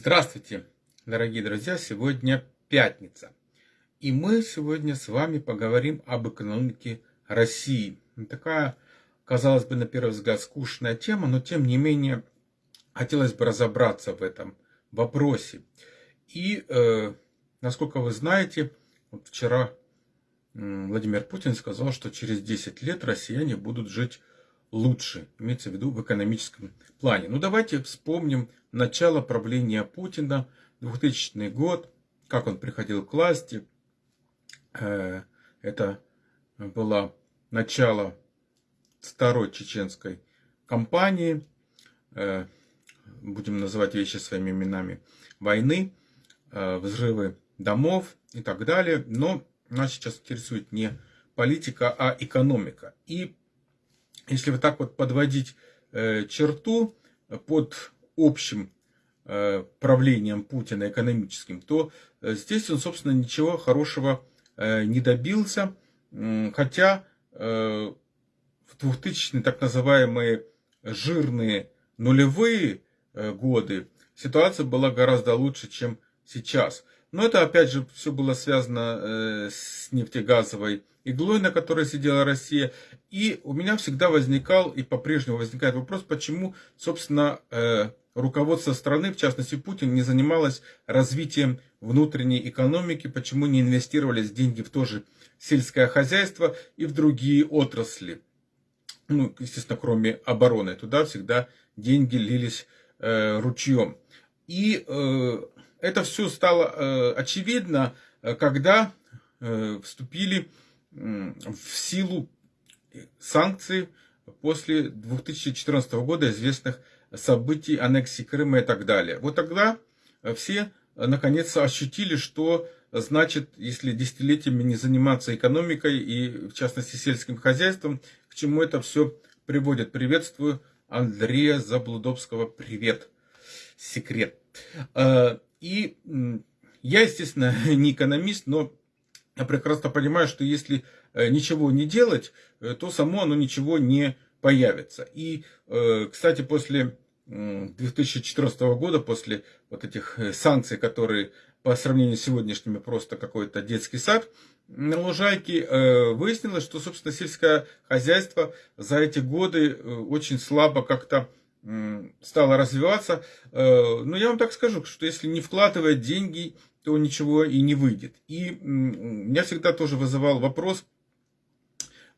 Здравствуйте, дорогие друзья! Сегодня пятница. И мы сегодня с вами поговорим об экономике России. Такая, казалось бы, на первый взгляд скучная тема, но тем не менее хотелось бы разобраться в этом вопросе. И, э, насколько вы знаете, вот вчера Владимир Путин сказал, что через 10 лет россияне будут жить лучше, имеется в виду в экономическом плане. Ну давайте вспомним начало правления Путина, 2000 год, как он приходил к власти. Э, это было начало второй чеченской кампании, э, будем называть вещи своими именами, войны, э, взрывы домов и так далее. Но нас сейчас интересует не политика, а экономика. И если вот так вот подводить черту под общим э, правлением Путина экономическим, то э, здесь он, собственно, ничего хорошего э, не добился. Хотя в 2000-е так называемые жирные нулевые годы ситуация была гораздо лучше, чем сейчас. Но это, опять же, все было связано с нефтегазовой иглой, на которой сидела Россия. И у меня всегда возникал, и по-прежнему возникает вопрос, почему, собственно, руководство страны, в частности Путин, не занималось развитием внутренней экономики, почему не инвестировались деньги в то же сельское хозяйство и в другие отрасли. Ну, естественно, кроме обороны. Туда всегда деньги лились э, ручьем. И э, это все стало э, очевидно, э, когда э, вступили в силу санкции после 2014 года, известных событий аннексии Крыма и так далее. Вот тогда все наконец ощутили, что значит, если десятилетиями не заниматься экономикой и, в частности, сельским хозяйством, к чему это все приводит. Приветствую Андрея Заблудовского. Привет. Секрет. Э, и я, естественно, не экономист, но я прекрасно понимаю, что если ничего не делать, то само оно ничего не появится. И, э, кстати, после 2014 года, после вот этих э, санкций, которые по сравнению с сегодняшними просто какой-то детский сад, на Лужайке э, выяснилось, что, собственно, сельское хозяйство за эти годы очень слабо как-то стало развиваться. Но я вам так скажу, что если не вкладывать деньги, то ничего и не выйдет. И меня всегда тоже вызывал вопрос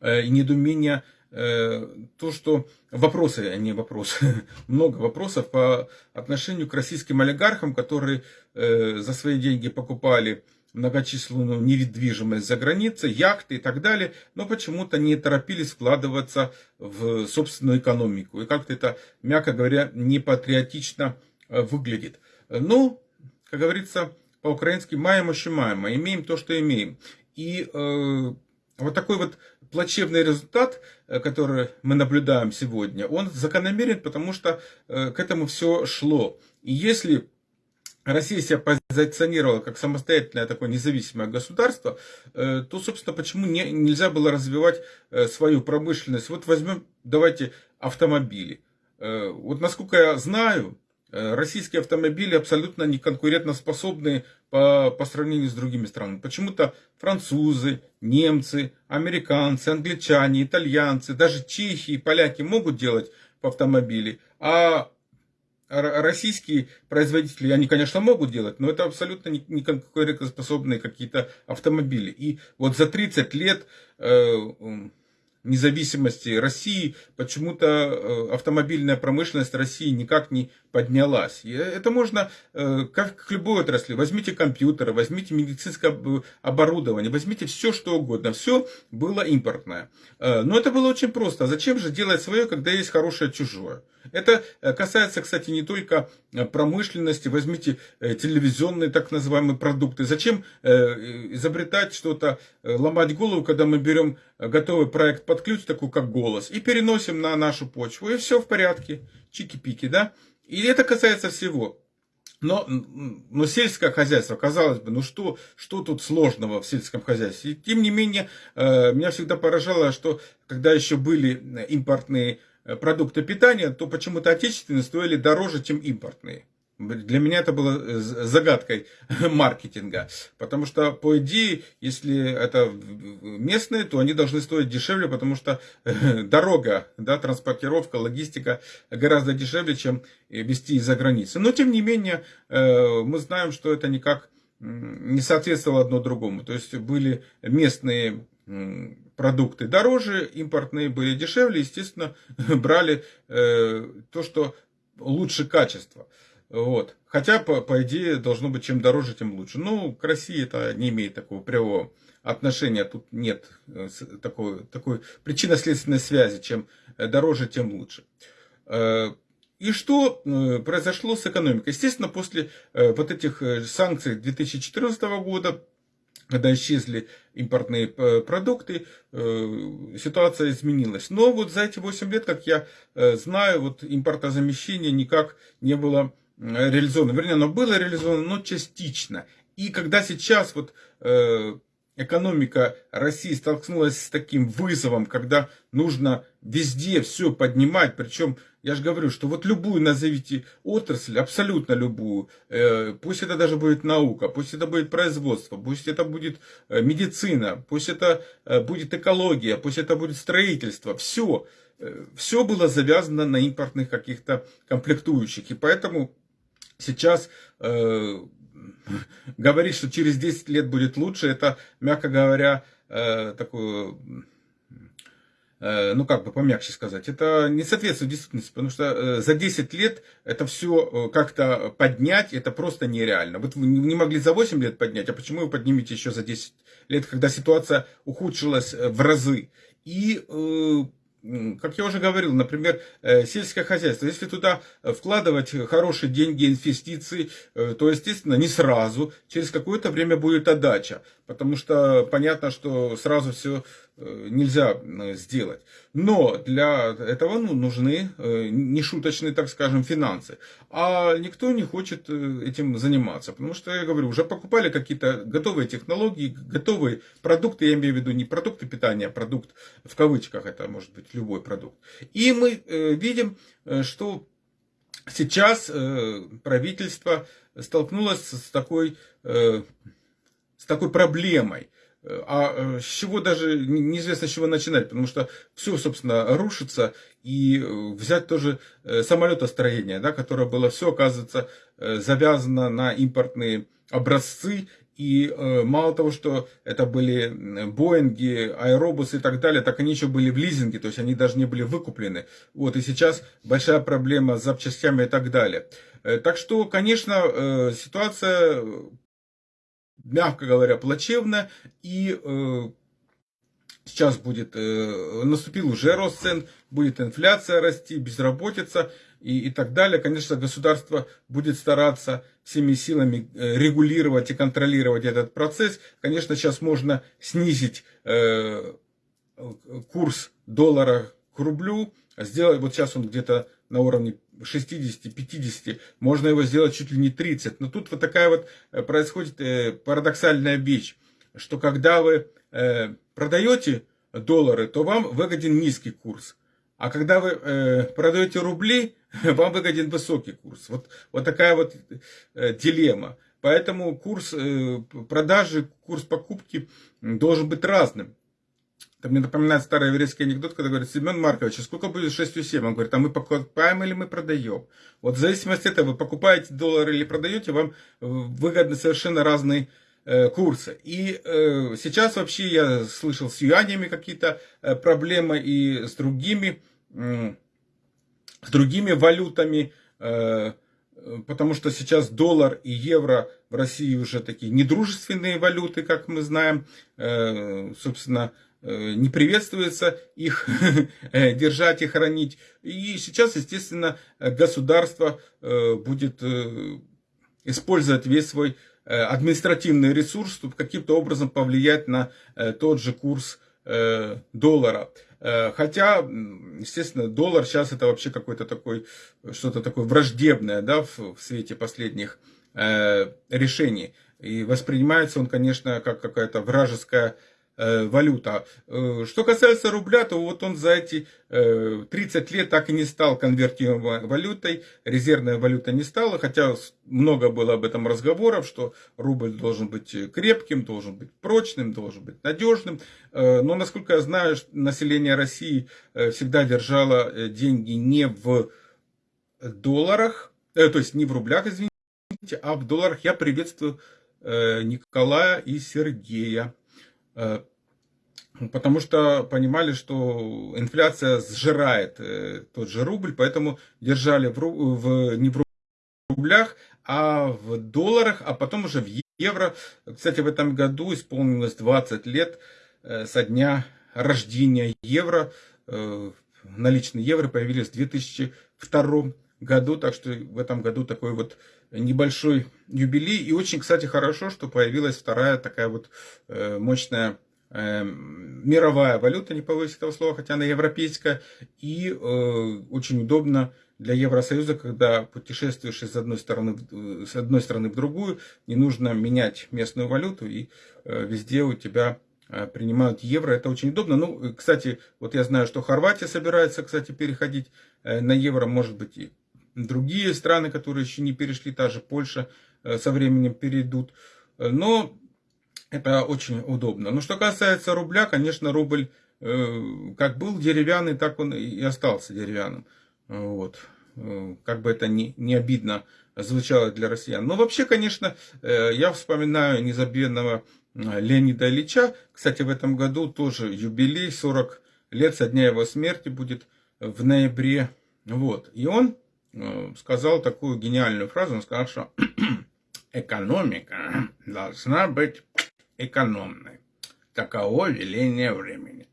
и недоумение, Э, то, что вопросы, а не вопросы, много вопросов по отношению к российским олигархам, которые э, за свои деньги покупали многочисленную недвижимость за границей, яхты и так далее, но почему-то не торопились вкладываться в собственную экономику. И как-то это, мягко говоря, не патриотично э, выглядит. Ну, как говорится, по-украински маем ощущаемо, имеем то, что имеем. И э, вот такой вот плачевный результат, э, который мы наблюдаем сегодня, он закономерен, потому что э, к этому все шло. И если Россия себя позиционировала как самостоятельное такое независимое государство, э, то, собственно, почему не, нельзя было развивать свою промышленность? Вот возьмем, давайте, автомобили. Вот насколько я знаю, Э, российские автомобили абсолютно не конкурентоспособны по, по сравнению с другими странами. Почему-то французы, немцы, американцы, англичане, итальянцы, даже чехи и поляки могут делать автомобили, а российские производители, они, конечно, могут делать, но это абсолютно не конкурентоспособные какие-то автомобили. И вот за 30 лет э, независимости России почему-то э, автомобильная промышленность России никак не поднялась. И это можно, э, как к любой отрасли, возьмите компьютеры, возьмите медицинское оборудование, возьмите все, что угодно. Все было импортное. Э, но это было очень просто. Зачем же делать свое, когда есть хорошее чужое? Это касается, кстати, не только промышленности. Возьмите телевизионные так называемые продукты. Зачем изобретать что-то, ломать голову, когда мы берем готовый проект под ключ, такой как голос, и переносим на нашу почву, и все в порядке. Чики-пики, да? И это касается всего. Но, но сельское хозяйство, казалось бы, ну что, что тут сложного в сельском хозяйстве? И, тем не менее, э, меня всегда поражало, что когда еще были импортные э, продукты питания, то почему-то отечественные стоили дороже, чем импортные. Для меня это было э, загадкой маркетинга. Потому что, по идее, если это местные, то они должны стоить дешевле, потому что э, дорога, да, транспортировка, логистика гораздо дешевле, чем везти из-за границы. Но, тем не менее, э, мы знаем, что это никак не соответствовало одно другому. То есть были местные продукты дороже, импортные были дешевле, естественно, брали то, что лучше качества. Вот. Хотя, по, по идее, должно быть, чем дороже, тем лучше. Ну, к России это не имеет такого прямого отношения. Тут нет э, такой, такой причинно-следственной связи. Чем э, дороже, тем лучше. Э, и что произошло с экономикой? Естественно, после вот этих санкций 2014 года, когда исчезли импортные продукты, ситуация изменилась. Но вот за эти 8 лет, как я знаю, вот импортозамещение никак не было реализовано. Вернее, оно было реализовано, но частично. И когда сейчас вот э, экономика России столкнулась с таким вызовом, когда нужно везде все поднимать, причем я же говорю, что вот любую назовите отрасль, абсолютно любую, э, пусть это даже будет наука, пусть это будет производство, пусть это будет э, медицина, пусть это э, будет экология, пусть это будет строительство, все, все было завязано на импортных каких-то комплектующих, и поэтому сейчас э, говорить, что через 10 лет будет лучше, это, мягко говоря, э, такое, э, ну как бы помягче сказать, это не соответствует действительности, потому что э, за 10 лет это все э, как-то поднять, это просто нереально. Вот вы не могли за 8 лет поднять, а почему вы поднимете еще за 10 лет, когда ситуация ухудшилась в разы? И как я уже говорил, например, э, сельское хозяйство, если туда вкладывать хорошие деньги, инвестиции, э, то, естественно, не сразу, через какое-то время будет отдача, потому что понятно, что сразу все Э, нельзя э, сделать. Но для этого ну, нужны э, нешуточные, так скажем, финансы. А никто не хочет этим заниматься. Потому что, я говорю, уже покупали какие-то готовые технологии, готовые продукты, я имею в виду не продукты питания, а продукт в кавычках, это может быть любой продукт. И мы видим, что сейчас правительство столкнулось с такой, такой проблемой – а э, с чего даже неизвестно с чего начинать, потому что все, собственно, рушится, и э, взять тоже э, самолетостроение, да, которое было все, оказывается, завязано на импортные образцы, и мало того, что это были Боинги, Аэробусы и так далее, так они еще были в лизинге, то есть они даже не были выкуплены. Вот, и сейчас большая проблема с запчастями и так далее. Так что, конечно, ситуация мягко говоря, плачевно. И э, сейчас будет, э, наступил уже рост цен, будет инфляция расти, безработица и, и так далее. Конечно, государство будет стараться всеми силами э, регулировать и контролировать этот процесс. Конечно, сейчас можно снизить э, курс доллара к рублю, сделать, вот сейчас он где-то на уровне 60-50, можно его сделать чуть ли не 30. Но тут вот такая вот э, происходит э, парадоксальная вещь, что когда вы э, продаете доллары, то вам выгоден низкий курс. А когда вы продаете рубли, вам выгоден высокий курс. Вот, вот такая вот дилемма. Поэтому курс продажи, курс покупки должен быть разным. Это мне напоминает старый еврейский анекдот, когда говорит, Семен Маркович, а сколько будет 6,7? Он говорит, а мы покупаем или мы продаем? Вот в зависимости от этого, вы покупаете доллары или продаете, вам выгодны совершенно разные э, курсы. И э, сейчас вообще я слышал с юанями какие-то э, проблемы и с другими, э, с другими валютами, э, потому что сейчас доллар и евро в России уже такие недружественные валюты, как мы знаем. Э, собственно, Э, не приветствуется их э, держать и хранить. И сейчас, естественно, государство э, будет использовать весь свой административный ресурс, чтобы каким-то образом повлиять на тот же курс доллара. Хотя, естественно, доллар сейчас это вообще какой-то такой, что-то такое враждебное, да, в, свете последних решений. И воспринимается он, конечно, как какая-то вражеская Э, валюта. Э, что касается рубля, то вот он за эти 30 э, лет так и не стал конвертируемой валютой, резервная валюта не стала, хотя много было об этом разговоров, что рубль должен быть крепким, должен быть прочным, должен быть надежным. Но, насколько я знаю, население России всегда держало деньги не в долларах, то есть не в рублях, извините, а в долларах. Я приветствую Николая и Сергея. Потому что понимали, что инфляция сжирает э, тот же рубль, поэтому держали в, в, не в рублях, а в долларах, а потом уже в евро. Кстати, в этом году исполнилось 20 лет э, со дня рождения евро. Э, наличные евро появились в 2002 году, так что в этом году такой вот небольшой юбилей. И очень, кстати, хорошо, что появилась вторая такая вот мощная Эм, мировая валюта, не повысить этого слова, хотя она европейская, и э, очень удобно для Евросоюза, когда путешествуешь из одной стороны, с одной стороны в другую, не нужно менять местную валюту, и э, везде у тебя э, принимают евро, это очень удобно. Ну, кстати, вот я знаю, что Хорватия собирается, кстати, переходить э, на евро, может быть, другие страны, которые еще не перешли, та же Польша э, со временем перейдут. Но это очень удобно. Но что касается рубля, конечно, рубль э, как был деревянный, так он и остался деревянным. Вот. Э, как бы это не, не обидно звучало для россиян. Но вообще, конечно, э, я вспоминаю незабвенного Леонида Ильича. Кстати, в этом году тоже юбилей, 40 лет со дня его смерти будет в ноябре. Вот. И он сказал такую гениальную фразу. Он сказал, что экономика должна быть экономной. Таково веление времени.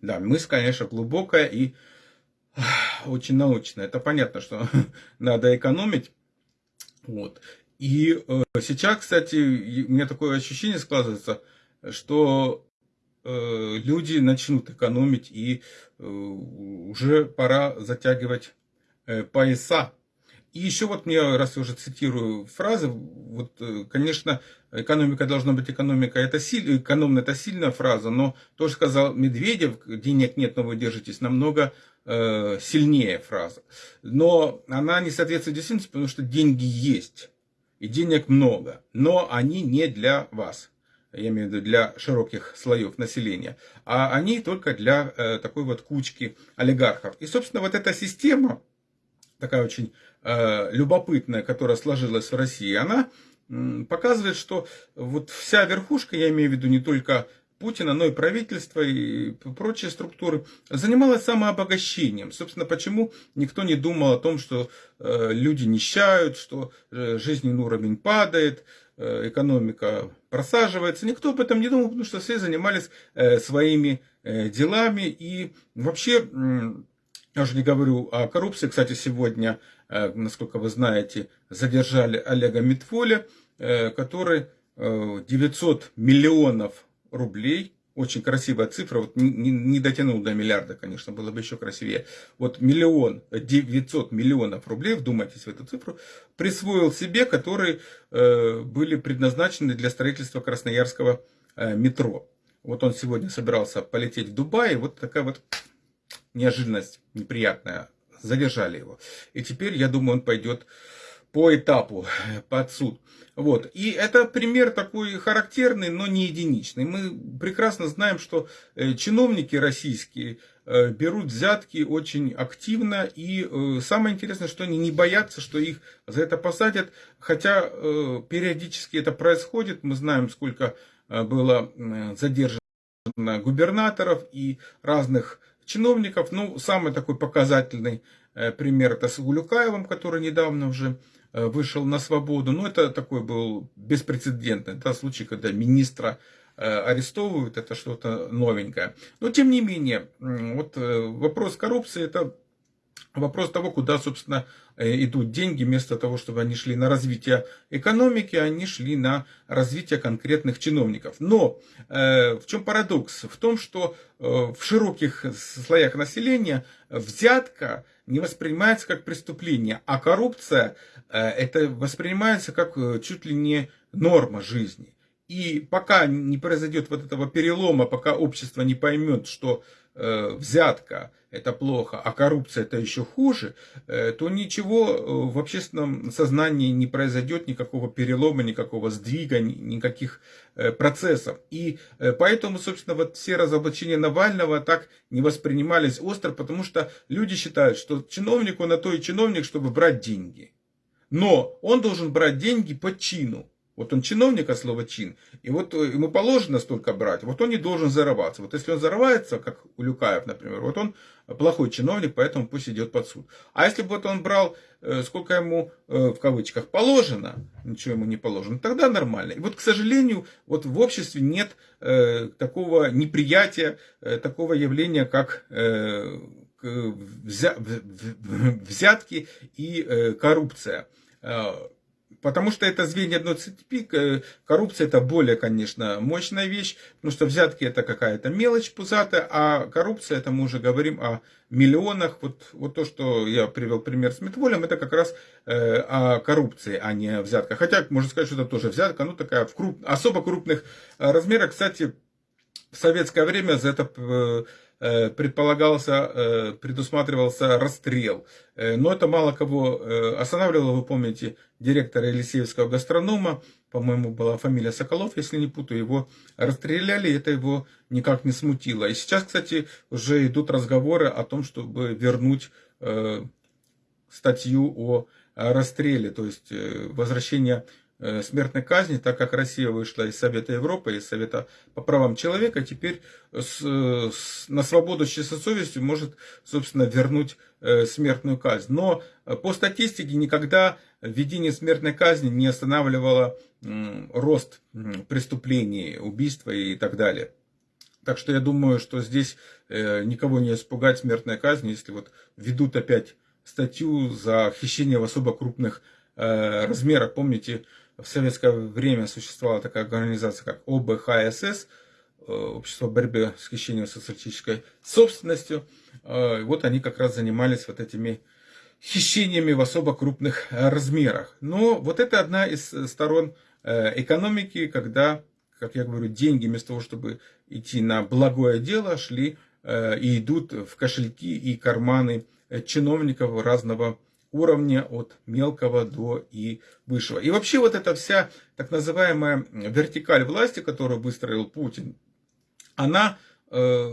Да, мысль, конечно, глубокая и очень научная. Это понятно, что надо экономить. Вот. И э, сейчас, кстати, у меня такое ощущение складывается, что э, люди начнут экономить и э, уже пора затягивать э, пояса и еще вот мне, раз я уже цитирую фразы, вот, э, конечно, экономика должна быть экономика, это силь, экономно это сильная фраза, но то, что сказал Медведев, денег нет, но вы держитесь, намного э, сильнее фраза. Но она не соответствует действительности, потому что деньги есть, и денег много, но они не для вас я имею в виду для широких слоев населения, а они только для э, такой вот кучки олигархов. И, собственно, вот эта система, такая очень э, любопытная, которая сложилась в России, она э, показывает, что вот вся верхушка, я имею в виду не только Путина, но и правительство и прочие структуры, занималась самообогащением. Собственно, почему никто не думал о том, что э, люди нищают, что э, жизненный уровень падает, э, экономика просаживается. Никто об этом не думал, потому что все занимались э, своими э, делами. И вообще... Э, я уже не говорю о коррупции. Кстати, сегодня, э, насколько вы знаете, задержали Олега Митфоля, э, который 900 э, миллионов рублей, очень красивая цифра, вот не, не дотянул до миллиарда, конечно, было бы еще красивее. Вот миллион, 900 миллионов рублей, вдумайтесь в эту цифру, присвоил себе, которые были предназначены для строительства Красноярского метро. Вот он сегодня собирался полететь в Дубай, вот такая вот неожиданность неприятная, задержали его. И теперь, я думаю, он пойдет по этапу под суд. Вот. И это пример такой характерный, но не единичный. Мы прекрасно знаем, что э, чиновники российские э, берут взятки очень активно. И э, самое интересное, что они не боятся, что их за это посадят. Хотя периодически это происходит. Мы знаем, сколько было задержано губернаторов и разных чиновников. Ну, самый такой показательный э, пример это с Гулюкаевым, который недавно уже э, вышел на свободу. Но это такой был беспрецедентный да, случай, когда министра э, арестовывают, это что-то новенькое. Но тем не менее, вот вопрос коррупции это вопрос того, куда, собственно, э, идут деньги, вместо того, чтобы они шли на развитие экономики, они шли на развитие конкретных чиновников. Но э, в чем парадокс? В том, что э, в широких слоях населения взятка не воспринимается как преступление, а коррупция э, это воспринимается как э, чуть ли не норма жизни. И пока не произойдет вот этого перелома, пока общество не поймет, что взятка это плохо, а коррупция это еще хуже, э, то ничего э, в общественном сознании не произойдет, никакого перелома, никакого сдвига, никаких э, процессов. И поэтому, собственно, вот все разоблачения Навального так не воспринимались остро, потому что люди считают, что чиновник, он на то и чиновник, чтобы брать деньги. Но он должен брать деньги по чину. Вот он чиновник, а слово чин. И вот ему положено столько брать, вот он не должен зарываться. Вот если он зарывается, как у Люкаев, например, вот он плохой чиновник, поэтому пусть идет под суд. А если бы вот он брал, э, сколько ему, э, в кавычках, положено, ничего ему не положено, тогда нормально. И вот, к сожалению, вот в обществе нет э, такого неприятия, такого явления, как взятки и коррупция. Потому что это звенья одной цепи, коррупция это более, конечно, мощная вещь, потому что взятки это какая-то мелочь пузатая, а коррупция, это мы уже говорим о миллионах. Вот, вот то, что я привел пример с Метволем, это как раз э, о коррупции, а не о взятках. Хотя, можно сказать, что это тоже взятка, ну такая в круп, особо крупных э, размерах. Кстати, в советское время за это э, Э, предполагался, э, предусматривался расстрел. Э, но это мало кого останавливало. Вы помните, директора Елисеевского гастронома, по-моему, была фамилия Соколов, если не путаю, его расстреляли, и это его никак не смутило. И сейчас, кстати, уже идут разговоры о том, чтобы вернуть статью о расстреле, то есть возвращение Э, смертной казни, так как Россия вышла из Совета Европы, из Совета по правам человека, теперь с, с, на свободу с чистой совестью может, собственно, вернуть э, смертную казнь. Но э, по статистике никогда введение смертной казни не останавливало э, рост э, преступлений, убийства и так далее. Так что я думаю, что здесь э, никого не испугать смертной казни, если вот ведут опять статью за хищение в особо крупных э, размерах. Помните, в советское время существовала такая организация, как ОБХСС, э, Общество борьбы с хищением социалистической собственностью. Э, вот они как раз занимались вот этими хищениями в особо крупных размерах. Но вот это одна из сторон э, экономики, когда, как я говорю, деньги вместо того, чтобы идти на благое дело, шли и идут в кошельки и карманы чиновников разного уровня от мелкого до и высшего. И вообще вот эта вся так называемая вертикаль власти, которую выстроил Путин, она э,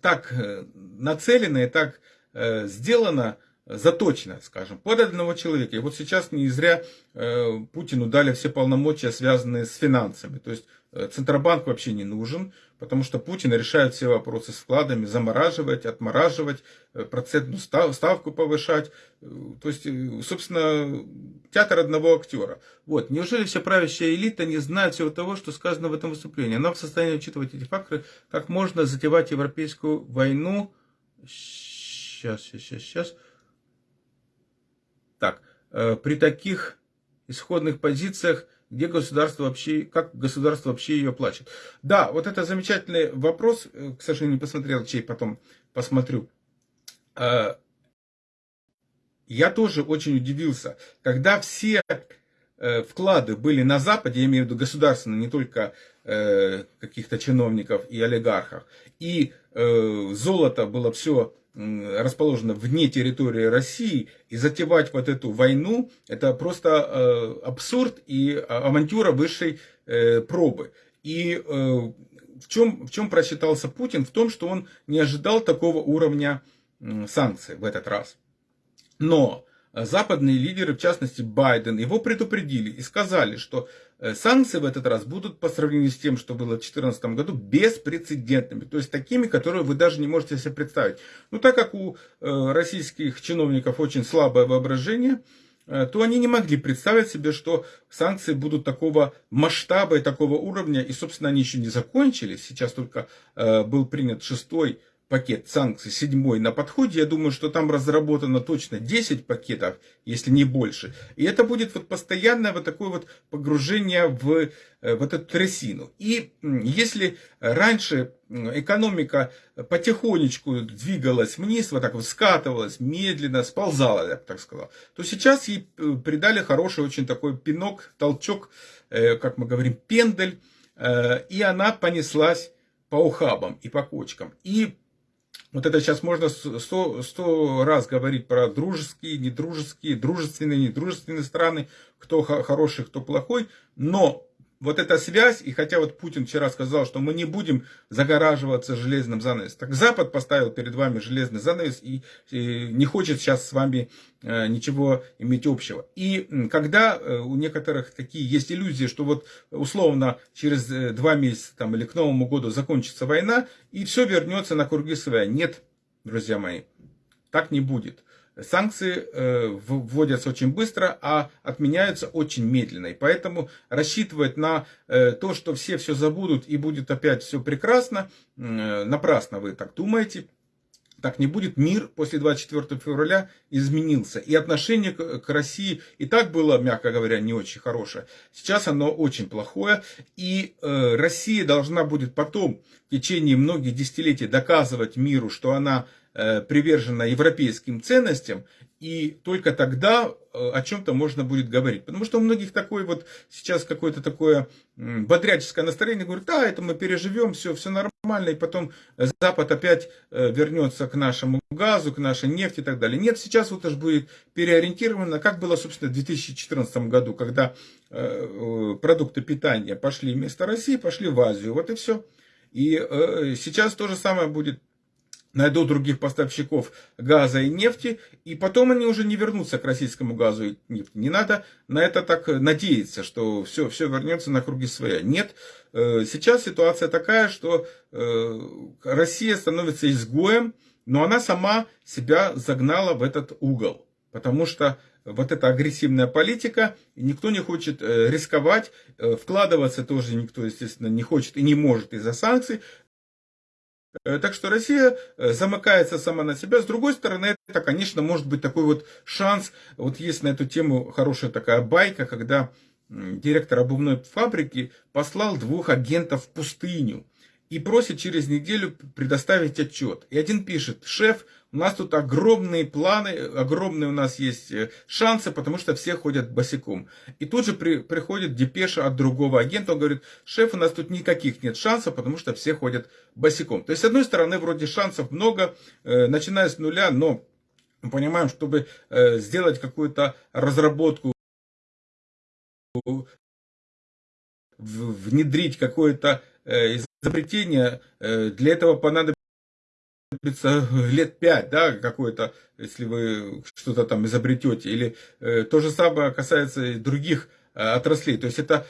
так э, нацелена и так э, сделана, заточена, скажем, под одного человека. И вот сейчас не зря э, Путину дали все полномочия, связанные с финансами. То есть Центробанк вообще не нужен, потому что Путин решает все вопросы с вкладами, замораживать, отмораживать, э, процентную ставку повышать. Э, то есть, собственно, театр одного актера. Вот. Неужели вся правящая элита не знает всего того, что сказано в этом выступлении? Она в состоянии учитывать эти факторы, как можно затевать европейскую войну. Сейчас, сейчас, сейчас. Так, при таких исходных позициях где государство вообще, как государство вообще ее плачет. Да, вот это замечательный вопрос, э, к сожалению, не посмотрел, чей потом посмотрю. А, я тоже очень удивился, когда все э, вклады были на Западе, я имею в виду государственные, не только э, каких-то чиновников и олигархов, и золото было все расположена вне территории России, и затевать вот эту войну, это просто э, абсурд и а, авантюра высшей э, пробы. И э, в, чем, в чем просчитался Путин? В том, что он не ожидал такого уровня санкций в этот раз. Но западные лидеры, в частности Байден, его предупредили и сказали, что санкции в этот раз будут по сравнению с тем, что было в 2014 году, беспрецедентными. То есть такими, которые вы даже не можете себе представить. Ну, так как у э, российских чиновников очень слабое воображение, э, то они не могли представить себе, что санкции будут такого масштаба и такого уровня. И, собственно, они еще не закончились. Сейчас только был принят шестой пакет санкций, седьмой на подходе. Я думаю, что там разработано точно 10 пакетов, если не больше. И это будет вот постоянное вот такое вот погружение в э, вот эту трясину. И если раньше экономика потихонечку двигалась вниз, вот так вот скатывалась, медленно сползала, я бы так сказал, то сейчас ей э, придали хороший очень такой пинок, толчок, э, как мы говорим, пендель, и она понеслась по ухабам и по кочкам. И вот это сейчас можно сто, сто раз говорить про дружеские, недружеские, дружественные, недружественные страны, кто хороший, кто плохой, но вот эта связь, и хотя вот Путин вчера сказал, что мы не будем загораживаться железным занавесом, так Запад поставил перед вами железный занавес и, и не хочет сейчас с вами э, ничего иметь общего. И когда э, у некоторых такие есть иллюзии, что вот условно через э, два месяца там, или к Новому году закончится война, и все вернется на круги своя. Нет, друзья мои, так не будет. Санкции э, вводятся очень быстро, а отменяются очень медленно. И поэтому рассчитывать на э, то, что все все забудут и будет опять все прекрасно, э, напрасно вы так думаете. Так не будет. Мир после 24 февраля изменился. И отношение к России и так было, мягко говоря, не очень хорошее. Сейчас оно очень плохое. И Россия должна будет потом, в течение многих десятилетий, доказывать миру, что она привержена европейским ценностям, и только тогда э, о чем-то можно будет говорить. Потому что у многих такое вот сейчас какое-то такое бодряческое настроение, говорит, да, это мы переживем, все, все нормально, и потом Запад опять э, вернется к нашему газу, к нашей нефти и так далее. Нет, сейчас вот аж будет переориентировано, как было, собственно, в 2014 году, когда продукты питания пошли вместо России, пошли в Азию, вот и все. И сейчас то же самое будет найдут других поставщиков газа и нефти, и потом они уже не вернутся к российскому газу и нефти. Не надо на это так надеяться, что все, все вернется на круги своя. Нет, э, сейчас ситуация такая, что э, Россия становится изгоем, но она сама себя загнала в этот угол. Потому что вот эта агрессивная политика, никто не хочет э, рисковать, вкладываться тоже никто, естественно, не хочет и не может из-за санкций, так что Россия э, замыкается сама на себя. С другой стороны, это, конечно, может быть такой вот шанс. Вот есть на эту тему хорошая такая байка, когда директор обувной фабрики послал двух агентов в пустыню и просит через неделю предоставить отчет. И один пишет, шеф, у нас тут огромные планы, огромные у нас есть э, шансы, потому что все ходят босиком. И тут же при, приходит депеша от другого агента, он говорит, шеф, у нас тут никаких нет шансов, потому что все ходят босиком. То есть, с одной стороны, вроде шансов много, э, начиная с нуля, но мы понимаем, чтобы э, сделать какую-то разработку, внедрить какое-то э, изобретение, э, для этого понадобится лет пять, да, какое-то, если вы что-то там изобретете, или э, то же самое касается и других э, отраслей. То есть это,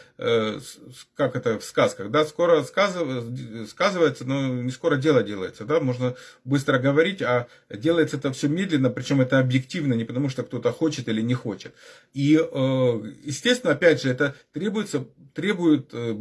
как это в сказках, да, скоро сказывается, но не скоро дело делается, да, можно быстро говорить, а делается это все медленно, причем это объективно, не потому что кто-то хочет или не хочет. И, естественно, опять же, это требуется, требует э,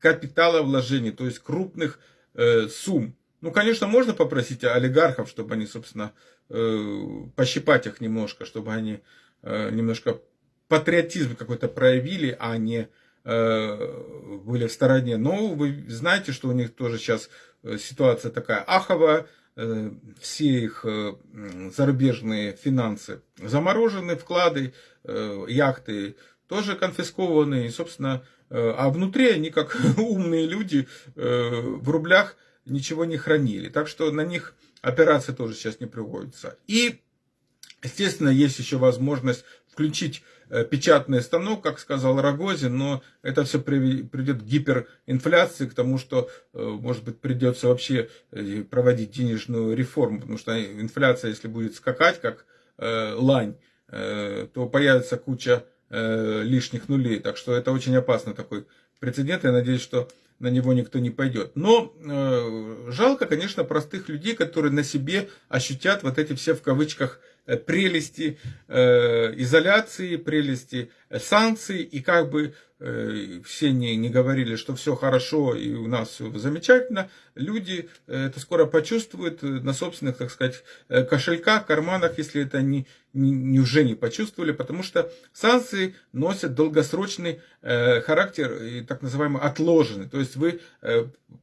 больших капиталовложений, то есть крупных э, сумм. Ну, конечно, можно попросить олигархов, чтобы они, собственно, э, пощипать их немножко, чтобы они э, немножко патриотизм какой-то проявили, а не э, были в стороне. Но вы знаете, что у них тоже сейчас э, ситуация такая аховая, э, все их э, зарубежные финансы заморожены, вклады, э, яхты тоже конфискованы, и, собственно, Э, а внутри они, как умные люди, э, в рублях ничего не хранили. Так что на них операции тоже сейчас не приводятся. И, естественно, есть еще возможность включить э, печатный станок, как сказал Рогозин, но это все придет к гиперинфляции, к тому, что, может быть, придется вообще проводить денежную реформу, потому что инфляция, если будет скакать, как лань, то появится куча э, лишних нулей. Так что это очень опасный такой прецедент. Я надеюсь, что на него никто не пойдет. Но э, жалко, конечно, простых людей, которые на себе ощутят вот эти все в кавычках прелести э, изоляции, прелести э, санкций, и как бы все не, не говорили, что все хорошо и у нас все замечательно, люди это скоро почувствуют на собственных, так сказать, кошельках, карманах, если это не, не, уже не почувствовали, потому что санкции носят долгосрочный характер, и так называемый отложенный. То есть вы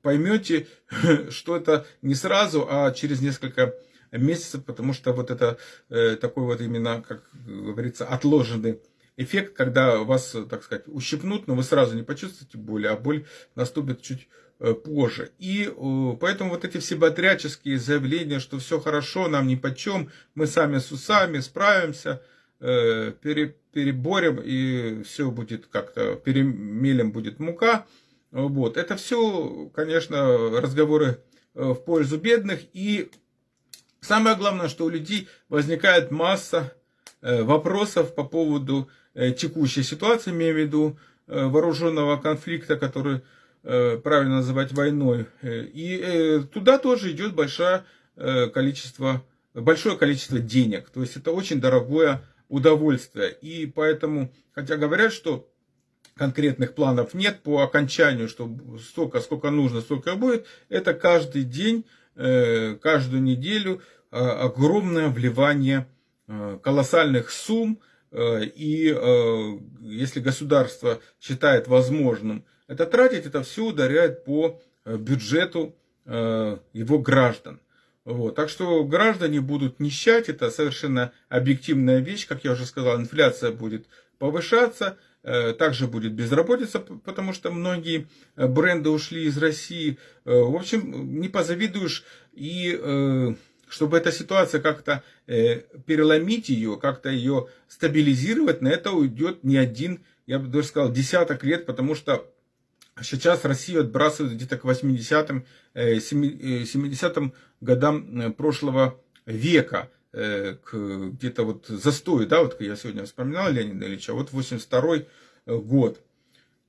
поймете, что это не сразу, а через несколько месяцев, потому что вот это э, такой вот именно, как говорится, отложенный эффект, когда вас, так сказать, ущипнут, но вы сразу не почувствуете боли, а боль наступит чуть позже. И поэтому вот эти все бодряческие заявления, что все хорошо, нам ни по чем, мы сами с усами справимся, переборем, и все будет как-то, перемелем будет мука. Вот. Это все, конечно, разговоры в пользу бедных. И самое главное, что у людей возникает масса вопросов по поводу текущей ситуации, имею в виду вооруженного конфликта, который правильно называть войной. И туда тоже идет большое количество, большое количество денег. То есть это очень дорогое удовольствие. И поэтому, хотя говорят, что конкретных планов нет по окончанию, что столько, сколько нужно, столько будет, это каждый день, каждую неделю огромное вливание колоссальных сумм, и если государство считает возможным это тратить, это все ударяет по бюджету его граждан. Вот. Так что граждане будут нищать, это совершенно объективная вещь, как я уже сказал, инфляция будет повышаться, также будет безработица, потому что многие бренды ушли из России. В общем, не позавидуешь и чтобы эта ситуация как-то э, переломить ее, как-то ее стабилизировать, на это уйдет не один, я бы даже сказал, десяток лет, потому что сейчас Россию отбрасывают где-то к 80-м, э, 70-м э, годам э, прошлого века, э, к где-то вот застою, да, вот я сегодня вспоминал Леонида Ильича, вот 82 год.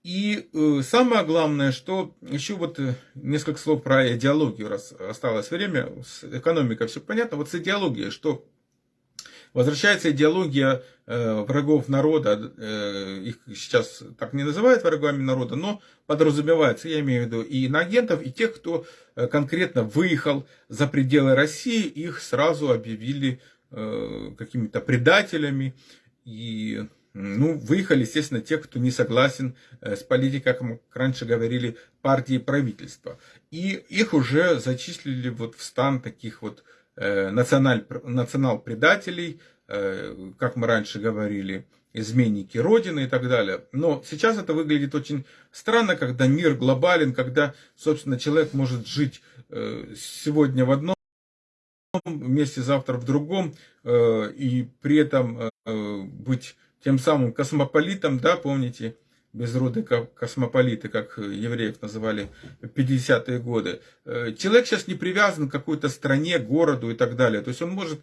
И э, самое главное, что еще вот э, несколько слов про идеологию, раз осталось время, с экономикой все понятно, вот с идеологией, что возвращается идеология э, врагов народа, э, их сейчас так не называют врагами народа, но подразумевается, я имею в виду и иноагентов, и тех, кто э, конкретно выехал за пределы России, их сразу объявили э, какими-то предателями, и ну, выехали, естественно, те, кто не согласен э, с политикой, как мы раньше говорили, партии правительства. И их уже зачислили вот в стан таких вот националь, национал-предателей, э, как мы раньше говорили, изменники Родины и так далее. Но сейчас это выглядит очень странно, когда мир глобален, когда, собственно, человек может жить сегодня в одном месте, завтра в другом, и при этом быть тем самым космополитом, да, помните, безродные космополиты, как евреев называли в 50-е годы. Э, человек сейчас не привязан к какой-то стране, городу и так далее. То есть он может,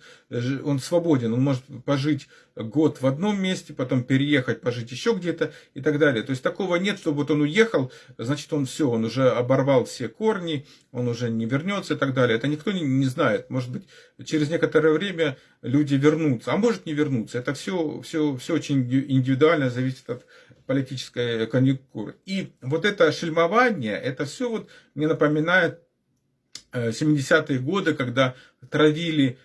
он свободен, он может пожить год в одном месте, потом переехать, пожить еще где-то и так далее. То есть такого нет, чтобы вот он уехал, значит он все, он уже оборвал все корни, он уже не вернется и так далее. Это никто не, не знает. Может быть, через некоторое время люди вернутся, а может не вернуться. Это все, все, все очень индивидуально зависит от политической конъюнктуры. И вот это шельмование, это все вот мне напоминает 70-е э, годы, когда травили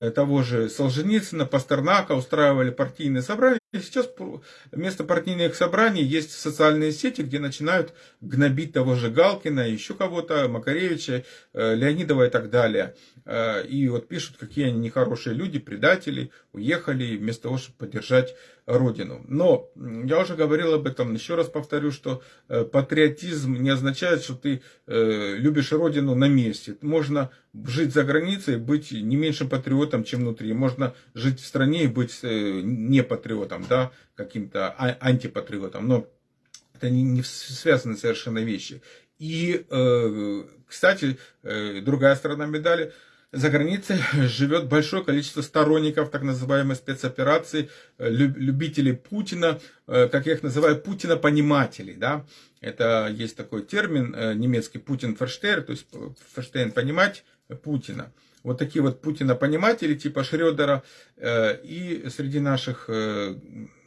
э, того же Солженицына, Пастернака, устраивали партийные собрания. Сейчас вместо партийных собраний есть социальные сети, где начинают гнобить того же Галкина, еще кого-то, Макаревича, э, Леонидова и так далее. Э, и вот пишут, какие они нехорошие люди, предатели, уехали вместо того, чтобы поддержать Родину. Но я уже говорил об этом, еще раз повторю, что э, патриотизм не означает, что ты любишь Родину на месте. Можно жить за границей быть не меньшим патриотом, чем внутри. Можно жить в стране и быть не патриотом патриотом, да, каким-то а, антипатриотом, но это не, не связаны совершенно вещи. И, э, кстати, э, другая сторона медали, за границей живет большое количество сторонников так называемой спецоперации, э, любителей Путина, как я их называю, Путина-понимателей. Да? Это есть такой термин немецкий Путин-ферштейн, то есть ферштейн понимать Путина вот такие вот Путина-пониматели типа Шредера э, и среди наших э,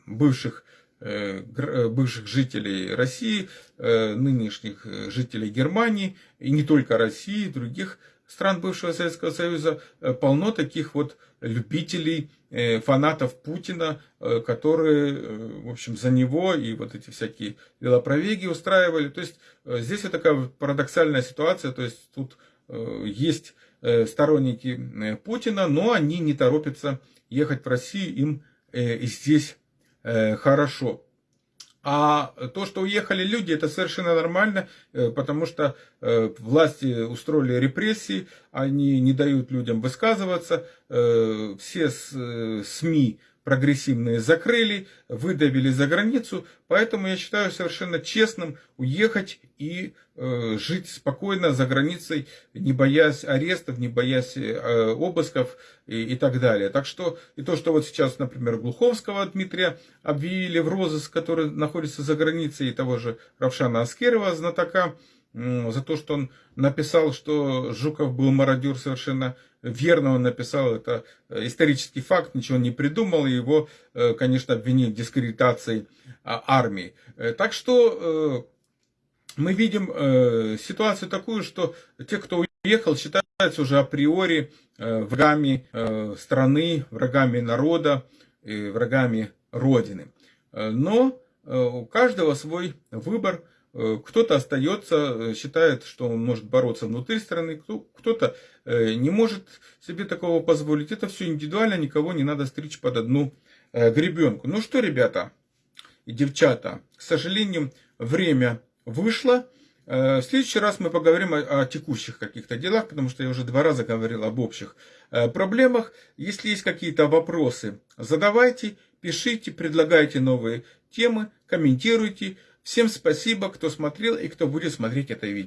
бывших э, бывших жителей России, нынешних жителей Германии, и не только России, других стран бывшего Советского Союза, полно таких вот любителей, фанатов Путина, которые, в общем, за него и вот эти всякие велопробеги устраивали. То есть здесь вот такая парадоксальная ситуация, то есть тут есть сторонники э, Путина, но они не торопятся ехать в Россию, им и здесь хорошо. А то, что уехали люди, это совершенно нормально, потому что власти устроили репрессии, они не дают людям высказываться, все СМИ прогрессивные закрыли, выдавили за границу, поэтому я считаю совершенно честным уехать и э, жить спокойно за границей, не боясь арестов, не боясь э, обысков и, и так далее. Так что и то, что вот сейчас, например, Глуховского Дмитрия объявили в розыск, который находится за границей, и того же Равшана Аскерова, знатока, за то, что он написал, что Жуков был мародер совершенно верно он написал, это исторический факт, ничего не придумал, и его, э, конечно, обвинили в дискредитации а, армии. Э, так что э, мы видим ситуацию такую, что те, кто уехал, считаются уже априори врагами страны, врагами народа, врагами Родины. Но у каждого свой выбор – Э, кто-то остается, э, считает, что он может бороться внутри страны, кто-то э, не может себе такого позволить. Это все индивидуально, никого не надо стричь под одну гребенку. Ну что, ребята и девчата, к сожалению, время вышло. В следующий раз мы поговорим о, о текущих каких-то делах, потому что я уже два раза говорил об общих проблемах. Если есть какие-то вопросы, задавайте, пишите, предлагайте новые темы, комментируйте. Всем спасибо, кто смотрел и кто будет смотреть это видео.